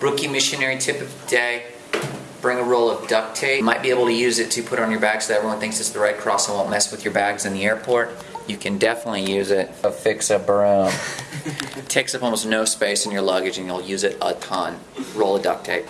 Rookie missionary tip of the day bring a roll of duct tape. You might be able to use it to put on your bag so everyone thinks it's the Red Cross and won't mess with your bags in the airport. You can definitely use it to fix a broom. Takes up almost no space in your luggage and you'll use it a ton. Roll of duct tape.